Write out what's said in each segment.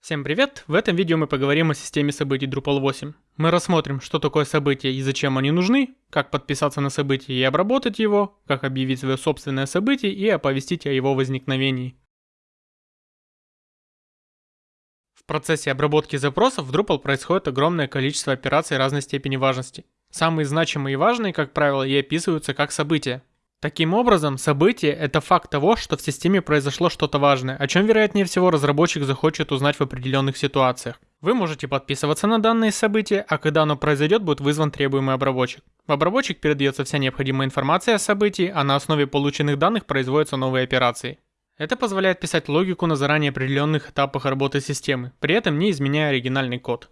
Всем привет! В этом видео мы поговорим о системе событий Drupal 8. Мы рассмотрим, что такое событие и зачем они нужны, как подписаться на событие и обработать его, как объявить свое собственное событие и оповестить о его возникновении. В процессе обработки запросов в Drupal происходит огромное количество операций разной степени важности. Самые значимые и важные, как правило, и описываются как события. Таким образом, событие – это факт того, что в системе произошло что-то важное, о чем, вероятнее всего, разработчик захочет узнать в определенных ситуациях. Вы можете подписываться на данные события, а когда оно произойдет, будет вызван требуемый обработчик. В обработчик передается вся необходимая информация о событии, а на основе полученных данных производятся новые операции. Это позволяет писать логику на заранее определенных этапах работы системы, при этом не изменяя оригинальный код.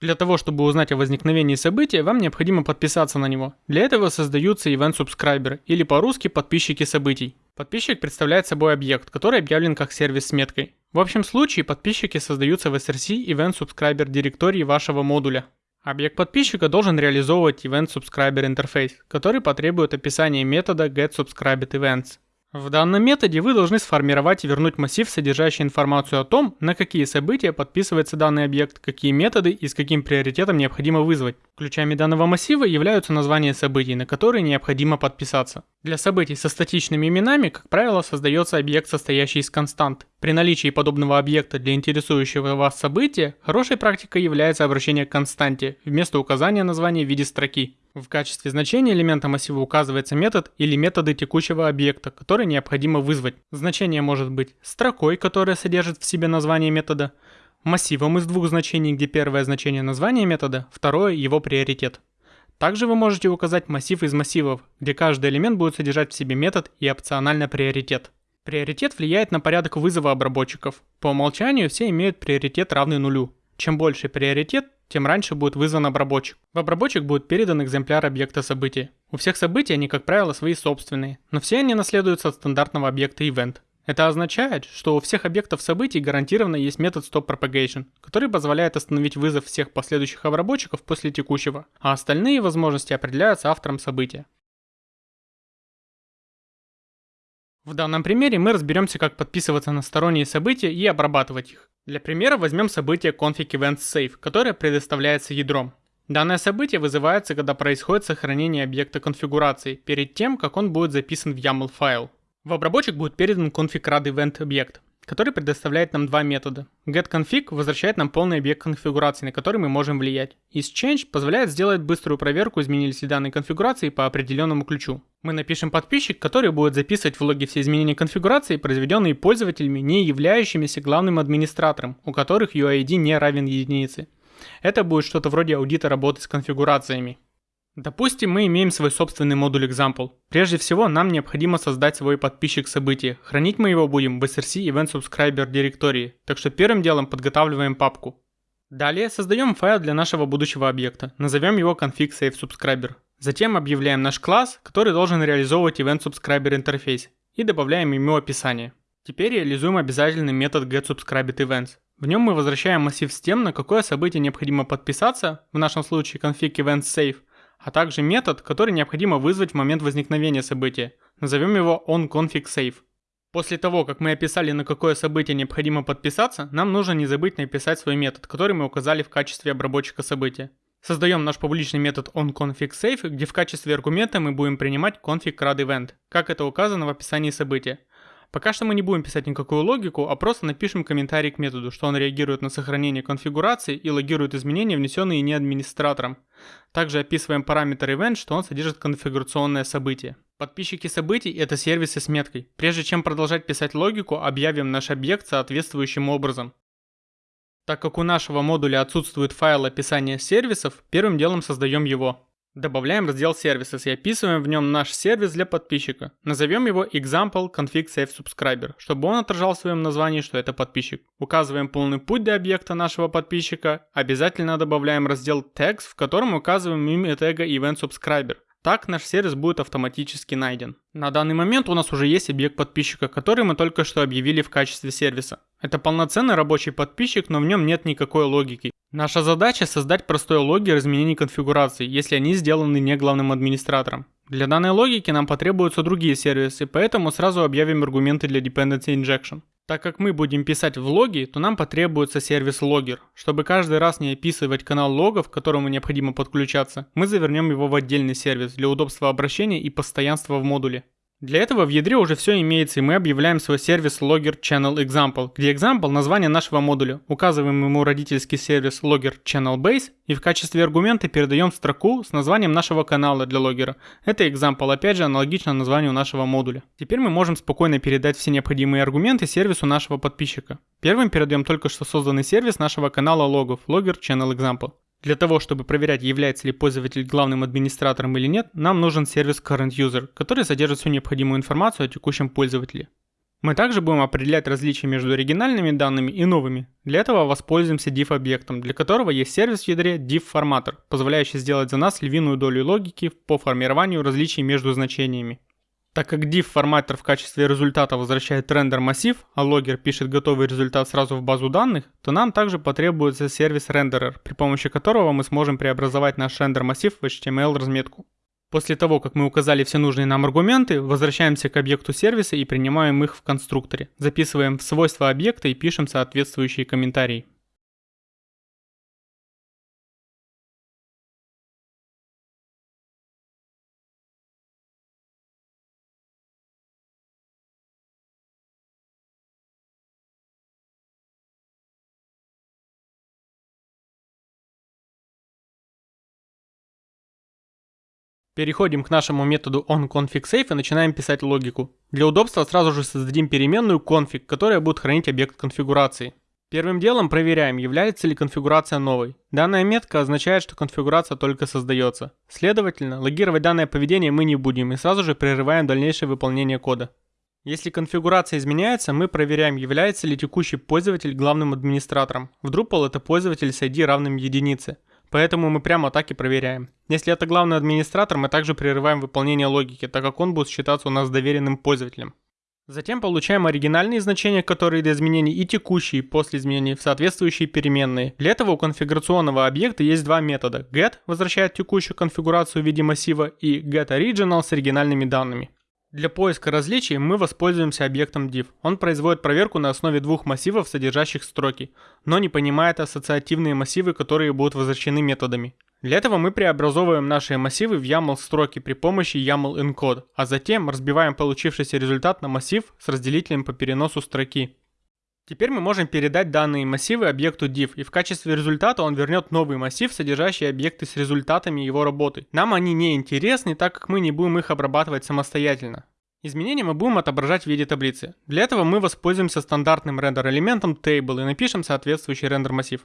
Для того, чтобы узнать о возникновении события, вам необходимо подписаться на него. Для этого создаются Event Subscriber, или по-русски подписчики событий. Подписчик представляет собой объект, который объявлен как сервис с меткой. В общем случае подписчики создаются в SRC Event Subscriber директории вашего модуля. Объект подписчика должен реализовывать Event Subscriber интерфейс, который потребует описания метода getSubscribedEvents. В данном методе вы должны сформировать и вернуть массив, содержащий информацию о том, на какие события подписывается данный объект, какие методы и с каким приоритетом необходимо вызвать. Ключами данного массива являются названия событий, на которые необходимо подписаться. Для событий со статичными именами, как правило, создается объект, состоящий из констант. При наличии подобного объекта для интересующего вас события, хорошей практикой является обращение к константе вместо указания названия в виде строки. В качестве значения элемента массива указывается метод или методы текущего объекта, который необходимо вызвать. Значение может быть строкой, которая содержит в себе название метода, массивом из двух значений, где первое значение названия метода, второе его приоритет. Также вы можете указать массив из массивов, где каждый элемент будет содержать в себе метод и опционально приоритет. Приоритет влияет на порядок вызова обработчиков. По умолчанию все имеют приоритет равный нулю. Чем больше приоритет, тем раньше будет вызван обработчик. В обработчик будет передан экземпляр объекта события. У всех событий они, как правило, свои собственные, но все они наследуются от стандартного объекта event. Это означает, что у всех объектов событий гарантированно есть метод stopPropagation, который позволяет остановить вызов всех последующих обработчиков после текущего, а остальные возможности определяются автором события. В данном примере мы разберемся, как подписываться на сторонние события и обрабатывать их. Для примера возьмем событие config events save, которое предоставляется ядром. Данное событие вызывается, когда происходит сохранение объекта конфигурации, перед тем, как он будет записан в YAML файл. В обработчик будет передан config rad event объект, который предоставляет нам два метода. getConfig возвращает нам полный объект конфигурации, на который мы можем влиять. isChange позволяет сделать быструю проверку, изменились ли данные конфигурации по определенному ключу. Мы напишем подписчик, который будет записывать в логе все изменения конфигурации, произведенные пользователями, не являющимися главным администратором, у которых UID не равен единице. Это будет что-то вроде аудита работы с конфигурациями. Допустим, мы имеем свой собственный модуль example. Прежде всего, нам необходимо создать свой подписчик события. Хранить мы его будем в src event subscriber директории, так что первым делом подготавливаем папку. Далее создаем файл для нашего будущего объекта, назовем его config save subscriber. Затем объявляем наш класс, который должен реализовывать event subscriber интерфейс, и добавляем ему описание. Теперь реализуем обязательный метод getSubscribedEvents. В нем мы возвращаем массив с тем, на какое событие необходимо подписаться, в нашем случае config event save, а также метод, который необходимо вызвать в момент возникновения события. Назовем его onConfigSave. После того, как мы описали, на какое событие необходимо подписаться, нам нужно не забыть написать свой метод, который мы указали в качестве обработчика события. Создаем наш публичный метод onConfigSave, где в качестве аргумента мы будем принимать config как это указано в описании события. Пока что мы не будем писать никакую логику, а просто напишем комментарий к методу, что он реагирует на сохранение конфигурации и логирует изменения, внесенные не администратором. Также описываем параметр event, что он содержит конфигурационное событие. Подписчики событий – это сервисы с меткой. Прежде чем продолжать писать логику, объявим наш объект соответствующим образом. Так как у нашего модуля отсутствует файл описания сервисов, первым делом создаем его. Добавляем раздел Services и описываем в нем наш сервис для подписчика. Назовем его Example Config Save Subscriber, чтобы он отражал в своем названии, что это подписчик. Указываем полный путь до объекта нашего подписчика. Обязательно добавляем раздел Tags, в котором указываем имя тега Event Subscriber. Так наш сервис будет автоматически найден. На данный момент у нас уже есть объект подписчика, который мы только что объявили в качестве сервиса. Это полноценный рабочий подписчик, но в нем нет никакой логики. Наша задача создать простой логер изменений конфигурации, если они сделаны не главным администратором. Для данной логики нам потребуются другие сервисы, поэтому сразу объявим аргументы для Dependency Injection. Так как мы будем писать в логи, то нам потребуется сервис логер. Чтобы каждый раз не описывать канал логов, к которому необходимо подключаться, мы завернем его в отдельный сервис для удобства обращения и постоянства в модуле. Для этого в ядре уже все имеется, и мы объявляем свой сервис Logger Channel Example, где example – название нашего модуля, указываем ему родительский сервис Logger Channel Base и в качестве аргумента передаем строку с названием нашего канала для логера. Это example, опять же, аналогично названию нашего модуля. Теперь мы можем спокойно передать все необходимые аргументы сервису нашего подписчика. Первым передаем только что созданный сервис нашего канала логов Logger Channel Example. Для того, чтобы проверять, является ли пользователь главным администратором или нет, нам нужен сервис Current User, который содержит всю необходимую информацию о текущем пользователе. Мы также будем определять различия между оригинальными данными и новыми. Для этого воспользуемся div-объектом, для которого есть сервис в ядре div-форматор, позволяющий сделать за нас львиную долю логики по формированию различий между значениями. Так как div форматор в качестве результата возвращает рендер массив, а логер пишет готовый результат сразу в базу данных, то нам также потребуется сервис renderer, при помощи которого мы сможем преобразовать наш рендер массив в HTML разметку. После того, как мы указали все нужные нам аргументы, возвращаемся к объекту сервиса и принимаем их в конструкторе. Записываем в свойства объекта и пишем соответствующие комментарии. Переходим к нашему методу onConfigSafe и начинаем писать логику. Для удобства сразу же создадим переменную config, которая будет хранить объект конфигурации. Первым делом проверяем, является ли конфигурация новой. Данная метка означает, что конфигурация только создается. Следовательно, логировать данное поведение мы не будем и сразу же прерываем дальнейшее выполнение кода. Если конфигурация изменяется, мы проверяем, является ли текущий пользователь главным администратором. В Drupal это пользователь с ID равным единице. Поэтому мы прямо так и проверяем. Если это главный администратор, мы также прерываем выполнение логики, так как он будет считаться у нас доверенным пользователем. Затем получаем оригинальные значения, которые до изменений, и текущие после изменений в соответствующие переменные. Для этого у конфигурационного объекта есть два метода. get возвращает текущую конфигурацию в виде массива и getOriginal с оригинальными данными. Для поиска различий мы воспользуемся объектом div. Он производит проверку на основе двух массивов, содержащих строки, но не понимает ассоциативные массивы, которые будут возвращены методами. Для этого мы преобразовываем наши массивы в YAML строки при помощи YAML encode, а затем разбиваем получившийся результат на массив с разделителем по переносу строки. Теперь мы можем передать данные массивы объекту div, и в качестве результата он вернет новый массив, содержащий объекты с результатами его работы. Нам они не интересны, так как мы не будем их обрабатывать самостоятельно. Изменения мы будем отображать в виде таблицы. Для этого мы воспользуемся стандартным рендер-элементом table и напишем соответствующий рендер-массив.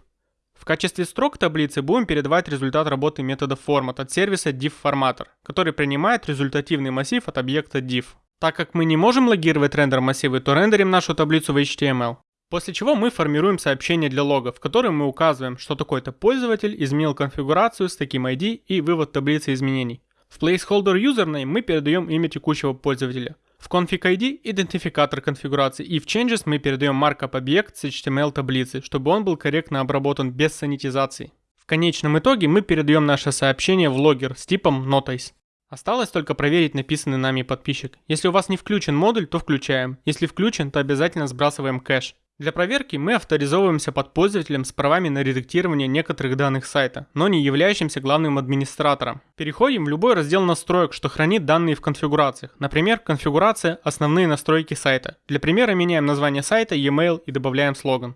В качестве строк таблицы будем передавать результат работы метода format от сервиса div-форматор, который принимает результативный массив от объекта div. Так как мы не можем логировать рендер массивы, то рендерим нашу таблицу в HTML. После чего мы формируем сообщение для лога, в котором мы указываем, что такой-то пользователь изменил конфигурацию с таким ID и вывод таблицы изменений. В placeholder username мы передаем имя текущего пользователя. В config ID идентификатор конфигурации и в changes мы передаем markup объект с HTML таблицы, чтобы он был корректно обработан без санитизации. В конечном итоге мы передаем наше сообщение в логер с типом notice. Осталось только проверить написанный нами подписчик. Если у вас не включен модуль, то включаем. Если включен, то обязательно сбрасываем кэш. Для проверки мы авторизовываемся под пользователем с правами на редактирование некоторых данных сайта, но не являющимся главным администратором. Переходим в любой раздел настроек, что хранит данные в конфигурациях. Например, конфигурация «Основные настройки сайта». Для примера меняем название сайта, e-mail и добавляем слоган.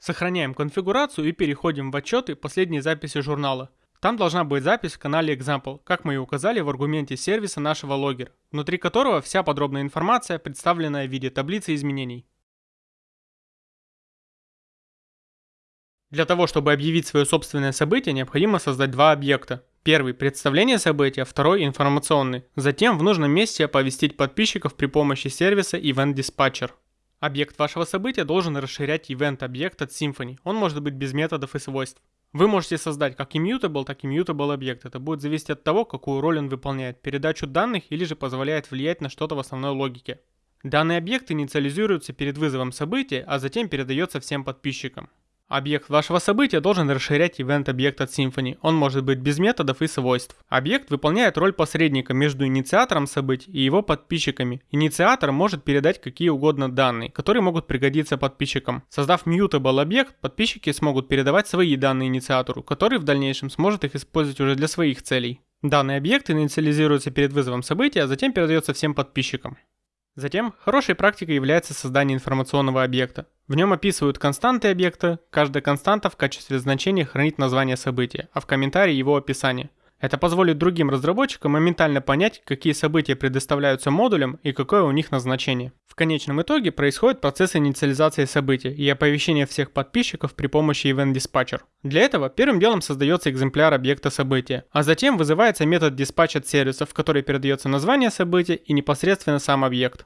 Сохраняем конфигурацию и переходим в отчеты последней записи журнала. Там должна быть запись в канале Example, как мы и указали в аргументе сервиса нашего логера, внутри которого вся подробная информация, представленная в виде таблицы изменений. Для того, чтобы объявить свое собственное событие, необходимо создать два объекта. Первый – представление события, второй – информационный. Затем в нужном месте оповестить подписчиков при помощи сервиса Event Dispatcher. Объект вашего события должен расширять event объект от Symfony. Он может быть без методов и свойств. Вы можете создать как immutable, так и mutable объект. Это будет зависеть от того, какую роль он выполняет, передачу данных или же позволяет влиять на что-то в основной логике. Данный объект инициализируется перед вызовом события, а затем передается всем подписчикам. Объект вашего события должен расширять event объект от Symfony. Он может быть без методов и свойств. Объект выполняет роль посредника между инициатором событий и его подписчиками. Инициатор может передать какие угодно данные, которые могут пригодиться подписчикам. Создав mutable объект, подписчики смогут передавать свои данные инициатору, который в дальнейшем сможет их использовать уже для своих целей. Данный объект инициализируется перед вызовом события, а затем передается всем подписчикам. Затем, хорошей практикой является создание информационного объекта. В нем описывают константы объекта, каждая константа в качестве значения хранит название события, а в комментарии его описание – это позволит другим разработчикам моментально понять, какие события предоставляются модулям и какое у них назначение. В конечном итоге происходит процесс инициализации событий и оповещения всех подписчиков при помощи Event Dispatcher. Для этого первым делом создается экземпляр объекта события, а затем вызывается метод dispatch от сервиса, в который передается название события и непосредственно сам объект.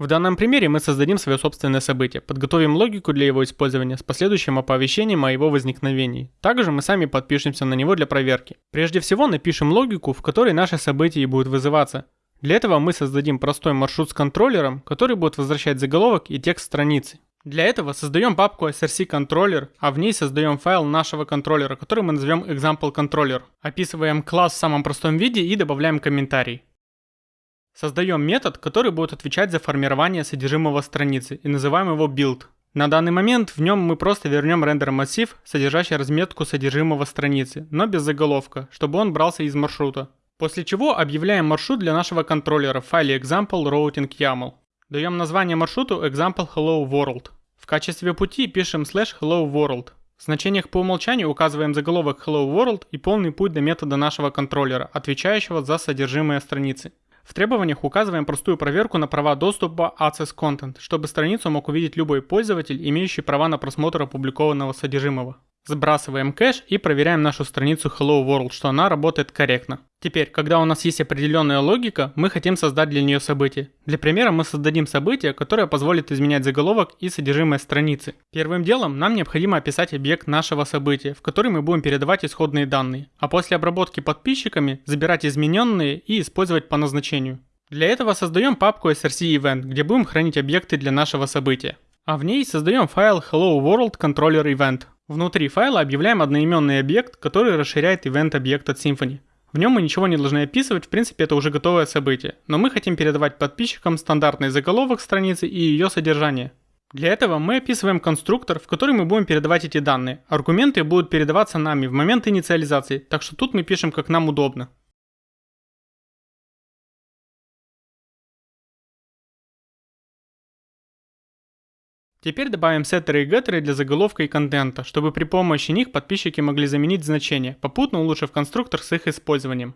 В данном примере мы создадим свое собственное событие, подготовим логику для его использования с последующим оповещением о его возникновении. Также мы сами подпишемся на него для проверки. Прежде всего напишем логику, в которой наше событие будет вызываться. Для этого мы создадим простой маршрут с контроллером, который будет возвращать заголовок и текст страницы. Для этого создаем папку src controller, а в ней создаем файл нашего контроллера, который мы назовем example controller. Описываем класс в самом простом виде и добавляем комментарий. Создаем метод, который будет отвечать за формирование содержимого страницы и называем его build. На данный момент в нем мы просто вернем рендер массив, содержащий разметку содержимого страницы, но без заголовка, чтобы он брался из маршрута. После чего объявляем маршрут для нашего контроллера в файле example routing YAML. Даем название маршруту example hello world. В качестве пути пишем slash hello world. В значениях по умолчанию указываем заголовок hello world и полный путь до метода нашего контроллера, отвечающего за содержимое страницы. В требованиях указываем простую проверку на права доступа Access Content, чтобы страницу мог увидеть любой пользователь, имеющий права на просмотр опубликованного содержимого. Сбрасываем кэш и проверяем нашу страницу Hello World, что она работает корректно. Теперь, когда у нас есть определенная логика, мы хотим создать для нее событие. Для примера мы создадим событие, которое позволит изменять заголовок и содержимое страницы. Первым делом нам необходимо описать объект нашего события, в который мы будем передавать исходные данные, а после обработки подписчиками забирать измененные и использовать по назначению. Для этого создаем папку src event, где будем хранить объекты для нашего события. А в ней создаем файл hello world controller event. Внутри файла объявляем одноименный объект, который расширяет event объект от Symfony. В нем мы ничего не должны описывать, в принципе это уже готовое событие, но мы хотим передавать подписчикам стандартный заголовок страницы и ее содержание. Для этого мы описываем конструктор, в который мы будем передавать эти данные. Аргументы будут передаваться нами в момент инициализации, так что тут мы пишем как нам удобно. Теперь добавим сеттеры и геттеры для заголовка и контента, чтобы при помощи них подписчики могли заменить значения, попутно улучшив конструктор с их использованием.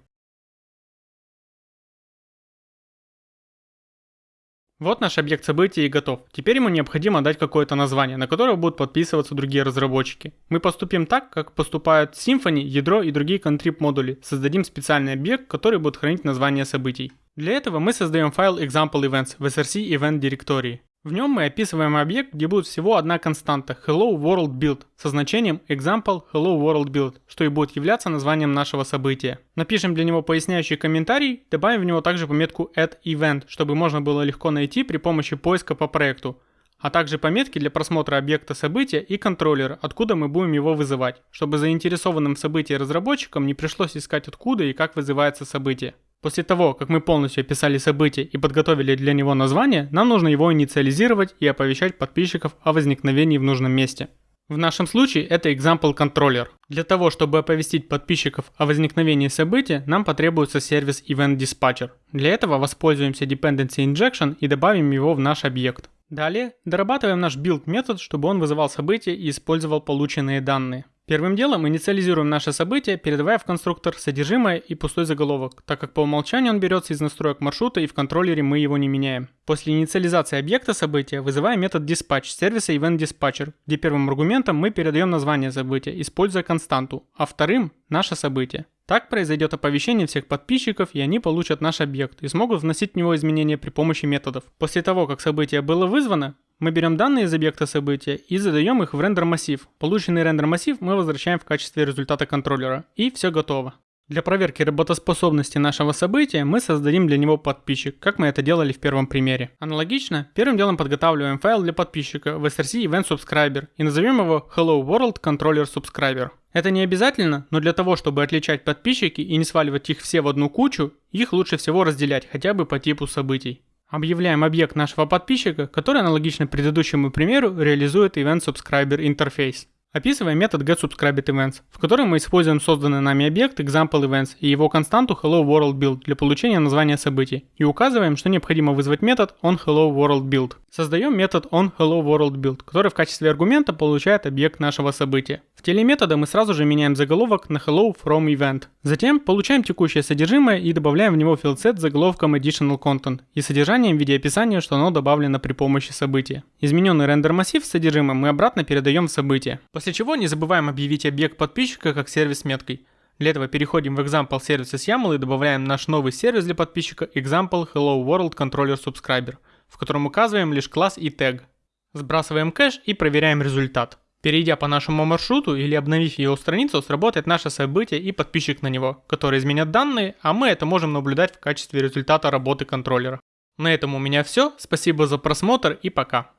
Вот наш объект событий и готов. Теперь ему необходимо дать какое-то название, на которое будут подписываться другие разработчики. Мы поступим так, как поступают Symfony, ядро и другие контрип модули. Создадим специальный объект, который будет хранить название событий. Для этого мы создаем файл example events в src event директории. В нем мы описываем объект, где будет всего одна константа Hello World Build со значением example Hello World Build, что и будет являться названием нашего события. Напишем для него поясняющий комментарий, добавим в него также пометку add event, чтобы можно было легко найти при помощи поиска по проекту, а также пометки для просмотра объекта события и контроллера, откуда мы будем его вызывать, чтобы заинтересованным в событии разработчикам не пришлось искать откуда и как вызывается событие. После того, как мы полностью описали событие и подготовили для него название, нам нужно его инициализировать и оповещать подписчиков о возникновении в нужном месте. В нашем случае это example controller. Для того, чтобы оповестить подписчиков о возникновении события, нам потребуется сервис Event Dispatcher. Для этого воспользуемся Dependency Injection и добавим его в наш объект. Далее дорабатываем наш build метод, чтобы он вызывал события и использовал полученные данные. Первым делом инициализируем наше событие, передавая в конструктор содержимое и пустой заголовок, так как по умолчанию он берется из настроек маршрута и в контроллере мы его не меняем. После инициализации объекта события вызываем метод dispatch сервиса event где первым аргументом мы передаем название события, используя константу, а вторым – наше событие. Так произойдет оповещение всех подписчиков, и они получат наш объект и смогут вносить в него изменения при помощи методов. После того, как событие было вызвано, мы берем данные из объекта события и задаем их в рендер массив. Полученный рендер массив мы возвращаем в качестве результата контроллера. И все готово. Для проверки работоспособности нашего события мы создадим для него подписчик, как мы это делали в первом примере. Аналогично, первым делом подготавливаем файл для подписчика в src event subscriber и назовем его hello world controller subscriber. Это не обязательно, но для того, чтобы отличать подписчики и не сваливать их все в одну кучу, их лучше всего разделять хотя бы по типу событий. Объявляем объект нашего подписчика, который аналогично предыдущему примеру реализует Event Subscriber интерфейс. Описываем метод getSubscribedEvents, в котором мы используем созданный нами объект ExampleEvents и его константу HelloWorldBuild для получения названия событий, и указываем, что необходимо вызвать метод onHelloWorldBuild. Создаем метод onHelloWorldBuild, который в качестве аргумента получает объект нашего события. В теле метода мы сразу же меняем заголовок на Hello from Event. Затем получаем текущее содержимое и добавляем в него филдсет с заголовком Additional Content и содержанием в виде описания, что оно добавлено при помощи события. Измененный рендер массив с содержимым мы обратно передаем в событие. После чего не забываем объявить объект подписчика как сервис меткой. Для этого переходим в Example Services YAML и добавляем наш новый сервис для подписчика Example Hello World Controller Subscriber, в котором указываем лишь класс и тег. Сбрасываем кэш и проверяем результат. Перейдя по нашему маршруту или обновив его страницу, сработает наше событие и подписчик на него, который изменят данные, а мы это можем наблюдать в качестве результата работы контроллера. На этом у меня все, спасибо за просмотр и пока.